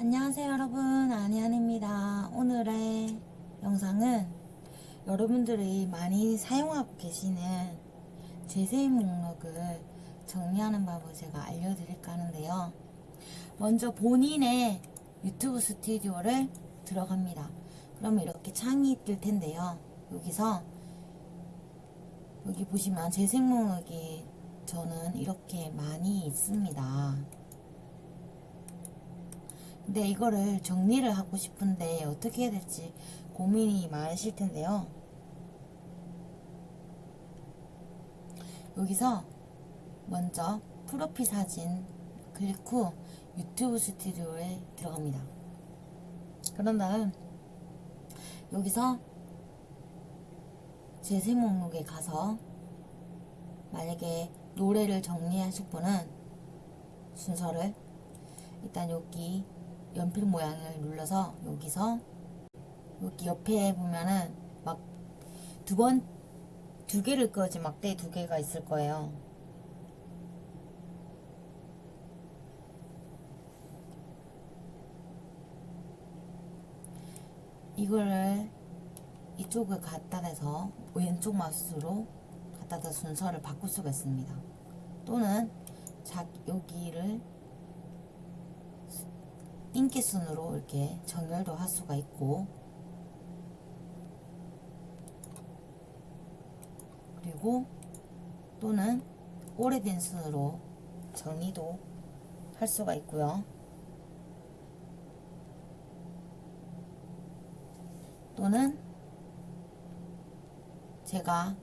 안녕하세요 여러분. 아니안입니다. 오늘의 영상은 여러분들이 많이 사용하고 계시는 재생 목록을 정리하는 방법을 제가 알려드릴까 하는데요. 먼저 본인의 유튜브 스튜디오를 들어갑니다. 그러면 이렇게 창이 뜰 텐데요. 여기서 여기 보시면 재생 목록이 저는 이렇게 많이 있습니다 근데 이거를 정리를 하고 싶은데 어떻게 해야 될지 고민이 많으실 텐데요. 여기서 먼저 프로필 사진 클릭 후 유튜브 스튜디오에 들어갑니다. 그런 다음 여기서 재생 목록에 가서 만약에 노래를 정리하실 분은 순서를 일단 여기 연필 모양을 눌러서 여기서 여기 옆에 보면은 막 두 번 두 개를 끄지 막대 두 개가 있을 거예요. 이거를 이쪽을 갖다 대서 왼쪽 마우스로 갖다 대 순서를 바꿀 수가 있습니다. 또는 자 여기를 인기 순으로 이렇게 정렬도 할 수가 있고 그리고 또는 오래된 순으로 정리도 할 수가 있고요. 또는 제가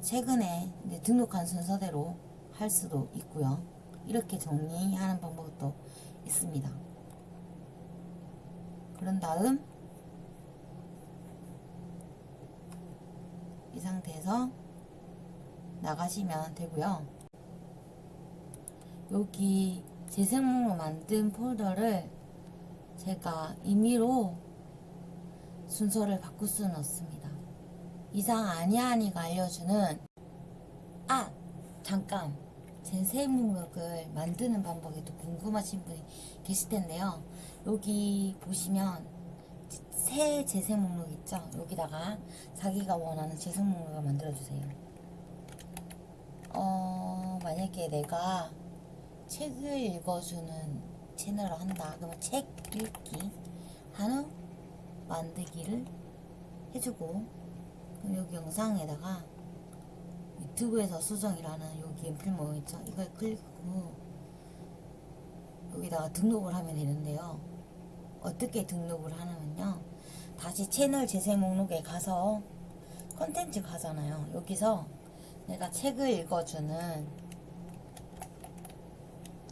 최근에 등록한 순서대로 할 수도 있고요. 이렇게 정리하는 방법도 있습니다. 그런 다음 이 상태에서 나가시면 되고요. 여기 재생목록 만든 폴더를 제가 임의로 순서를 바꿀 수는 없습니다. 이상 아니아니가 알려주는 아 잠깐 재생 목록을 만드는 방법이 또 궁금하신 분이 계실 텐데요. 여기 보시면 새 재생 목록 있죠? 여기다가 자기가 원하는 재생 목록을 만들어주세요. 어, 만약에 내가 책을 읽어주는 채널을 한다. 그러면 책 읽기, 한우 만들기를 해주고, 여기 영상에다가 유튜브에서 수정이라는 여기 연필 모양 있죠? 이걸 클릭하고 여기다가 등록을 하면 되는데요. 어떻게 등록을 하냐면요. 다시 채널 재생 목록에 가서 컨텐츠 가잖아요. 여기서 내가 책을 읽어주는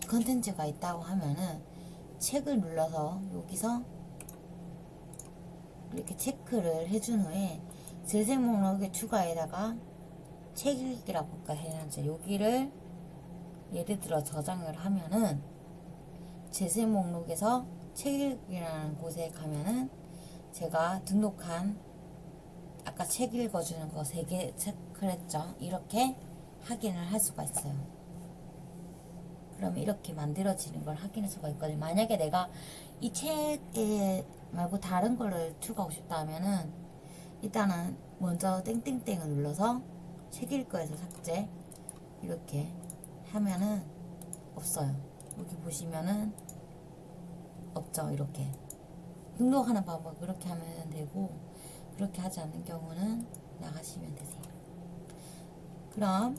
컨텐츠가 있다고 하면은 책을 눌러서 여기서 이렇게 체크를 해준 후에 재생 목록에 추가에다가 책 읽기라고 볼까 해야지 여기를 예를 들어 저장을 하면은 재생 목록에서 책 읽기라는 곳에 가면은 제가 등록한 아까 책 읽어주는 거세개 체크를 했죠. 이렇게 확인을 할 수가 있어요. 그러면 이렇게 만들어지는 걸 확인할 수가 있거든요. 만약에 내가 이 책에 말고 다른 거를 추가하고 싶다 하면은 일단은 먼저 땡땡땡을 눌러서 책 읽거에서 삭제. 이렇게 하면은 없어요. 여기 보시면은 없죠 이렇게. 등록하는 방법 그렇게 하면 되고 그렇게 하지 않는 경우는 나가시면 되세요. 그럼